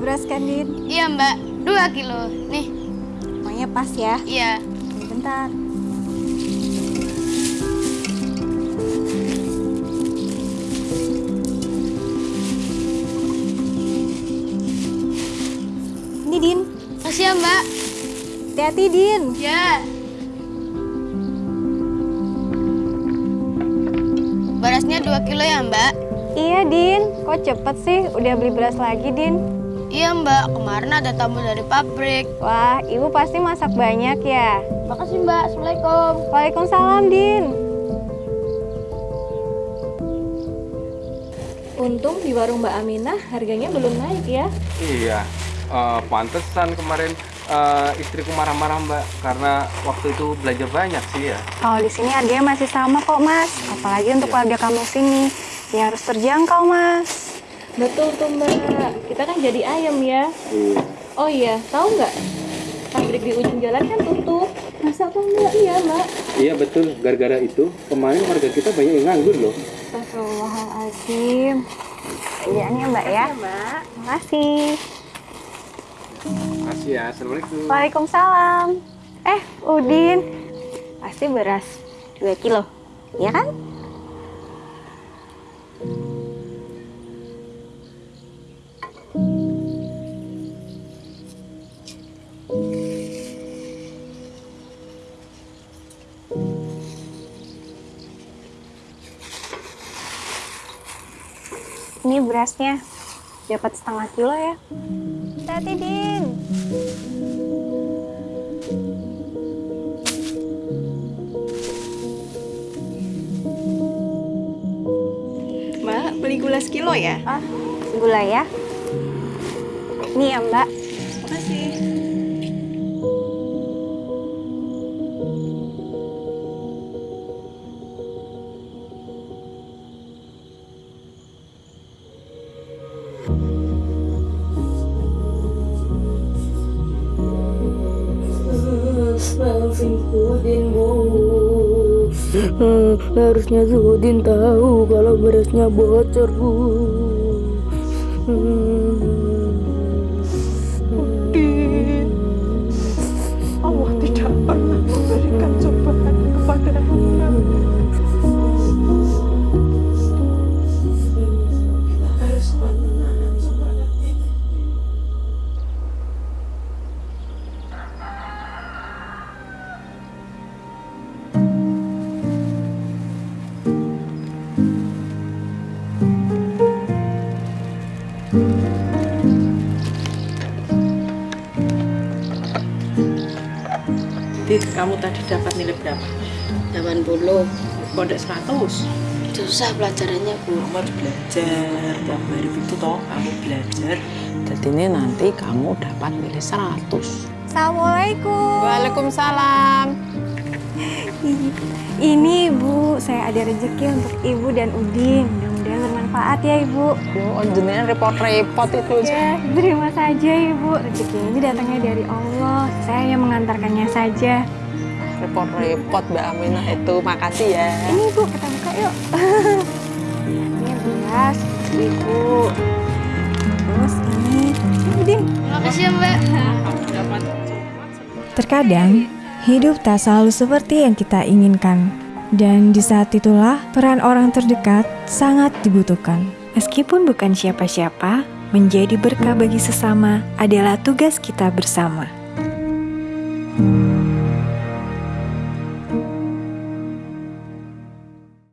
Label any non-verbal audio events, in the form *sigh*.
beras kan, Din? Iya mbak, 2 kilo. Nih, Pokoknya pas ya. iya. Bentar. Ini, Din. Makasih ya mbak. Hati-hati, Din. Ya. Berasnya 2 kilo ya mbak? Iya, Din. Kok cepet sih udah beli beras lagi, Din? Iya mbak, kemarin ada tamu dari pabrik. Wah, ibu pasti masak banyak ya. Makasih mbak, Assalamualaikum. Waalaikumsalam, Din. Untung di warung Mbak Aminah harganya belum naik ya. Iya, eh, pantesan kemarin eh, istriku marah-marah mbak karena waktu itu belajar banyak sih ya. Kalau di sini harganya masih sama kok, Mas. Apalagi untuk keluarga kamu sini. Ya harus terjangkau, Mas. Betul tuh, Mbak. Kita kan jadi ayam ya. Oh iya, tahu nggak? Pabrik di ujung jalan kan tutup. Masa apa enggak? Iya, Mbak. Iya betul, gara-gara itu kemarin warga kita banyak yang nganggur loh. Astagfirullahaladzim. Kerjaannya, Mbak ya. Mbak. Makasih. Makasih ya, assalamualaikum. Waalaikumsalam. Eh, Udin. Pasti beras 2 kilo. Ya kan? Ini berasnya dapat setengah kilo ya. Hati-hati, Din. Mbak, beli gula sekilo ya? Ah, gula ya. Ini ya, Mbak. Makasih. Hmm, harusnya Zudin tahu kalau berasnya bocor bu. Allah Dit, kamu tadi dapat nilai berapa? 80 Pondok 100. susah pelajarannya bu Kamu harus belajar tiap hari itu toh kamu belajar. Jadi ini nanti kamu dapat nilai 100. Assalamualaikum. Waalaikumsalam. Ini Ibu, saya ada rezeki untuk Ibu dan Udin. Mudah-mudahan bermanfaat ya Ibu. Oh, jenengan repot-repot itu. Ya, terima saja Ibu. Rezeki ini datangnya dari Allah. Saya hanya mengantarkannya saja. Repot-repot Mbak Aminah itu. Makasih ya. Ini Ibu, kita buka yuk. *laughs* ini beras, Ibu. Terus ini, ini Udin. Makasih ya mbak. Terkadang, hidup tak selalu seperti yang kita inginkan. Dan di saat itulah, peran orang terdekat sangat dibutuhkan. Meskipun bukan siapa-siapa, menjadi berkah bagi sesama adalah tugas kita bersama.